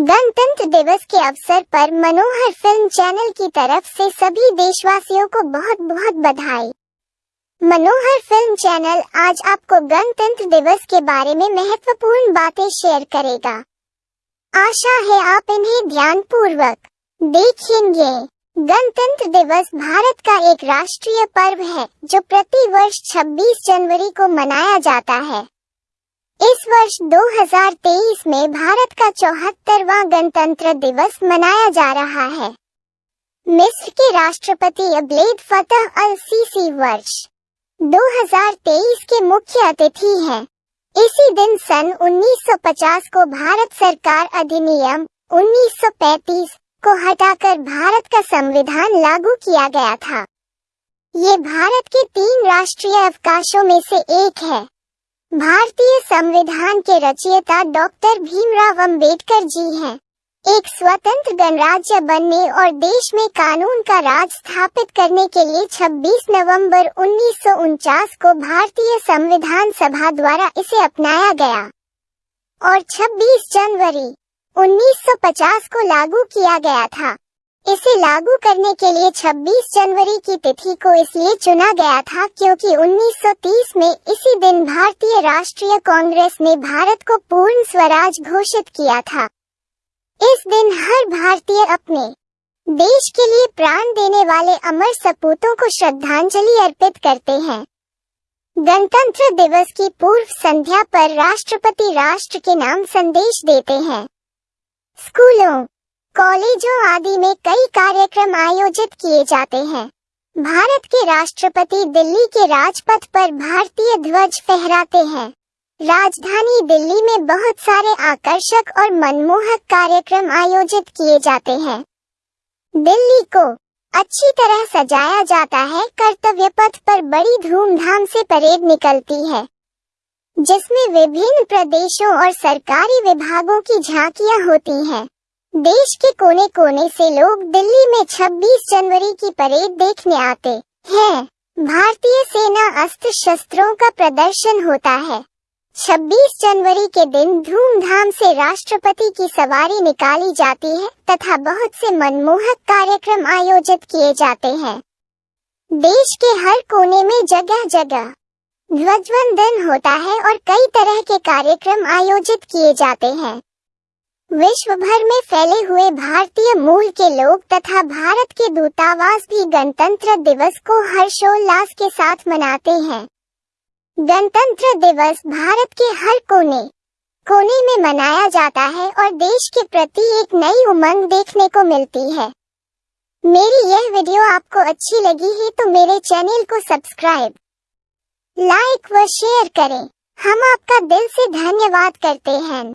गणतंत्र दिवस के अवसर पर मनोहर फ़िल्म चैनल की तरफ़ से सभी देशवासियों को बहुत बहुत बधाई। मनोहर फ़िल्म चैनल आज आपको गणतंत्र दिवस के बारे में महत्वपूर्ण बातें शेयर करेगा। आशा है आप इन्हें ध्यान पूर्वक देखेंगे। गणतंत्र दिवस भारत का एक राष्ट्रीय पर्व है, जो प्रति वर्ष 26 जनवरी को मनाया जाता है। इस वर्ष 2023 में भारत का चौहत्तरवा गणतंत्र दिवस मनाया जा रहा है। मिस्र के राष्ट्रपति अब्लेद फतह अल सीसी वर्ष 2023 के मुख्य अतिथि हैं। इसी दिन सन 1950 को भारत सरकार अधिनियम 1935 को हटाकर भारत का संविधान लागू किया गया था। ये भारत के तीन राष्ट्रीय अवकाशों में से एक है। भारतीय संविधान के रचयिता डॉक्टर भीमराव अंबेडकर जी हैं। एक स्वतंत्र गणराज्य बनने और देश में कानून का राज स्थापित करने के लिए 26 नवंबर उन्नीस सौ उनचास को भारतीय संविधान सभा द्वारा इसे अपनाया गया और 26 जनवरी 1950 को लागू किया गया था इसे लागू करने के लिए 26 जनवरी की तिथि को इसलिए चुना गया था क्योंकि 1930 में इसी दिन भारतीय राष्ट्रीय कांग्रेस ने भारत को पूर्ण स्वराज घोषित किया था। इस दिन हर भारतीय अपने देश के लिए प्राण देने वाले अमर सपूतों को श्रद्धांजलि अर्पित करते हैं। गणतंत्र दिवस की पूर्व संध्या पर राष्ट्रपति राष्ट्र के नाम संदेश देते हैं। स्कूलों कॉलेजों आदि में कई कार्यक्रम आयोजित किए जाते हैं। भारत के राष्ट्रपति दिल्ली के राजपथ पर भारतीय ध्वज फहराते हैं। राजधानी दिल्ली में बहुत सारे आकर्षक और मनमोहक कार्यक्रम आयोजित किए जाते हैं। दिल्ली को अच्छी तरह सजाया जाता है, कर्तव्य पथ पर बड़ी धूमधाम से परेड निकलती है, जिसमें विभिन्न प्रदेशों और सरकारी विभागों की झांकियाँ होती हैं। देश के कोने कोने से लोग दिल्ली में 26 जनवरी की परेड देखने आते हैं। भारतीय सेना अस्त्र शस्त्रों का प्रदर्शन होता है। 26 जनवरी के दिन धूमधाम से राष्ट्रपति की सवारी निकाली जाती है तथा बहुत से मनमोहक कार्यक्रम आयोजित किए जाते हैं। देश के हर कोने में जगह जगह ध्वजवंदन होता है और कई तरह के कार्यक्रम आयोजित किए जाते हैं। विश्व भर में फैले हुए भारतीय मूल के लोग तथा भारत के दूतावास भी गणतंत्र दिवस को हर्षोल्लास के साथ मनाते हैं। गणतंत्र दिवस भारत के हर कोने कोने में मनाया जाता है और देश के प्रति एक नई उमंग देखने को मिलती है। मेरी यह वीडियो आपको अच्छी लगी है तो मेरे चैनल को सब्सक्राइब, लाइक व शेयर करें। हम आपका दिल से धन्यवाद करते हैं।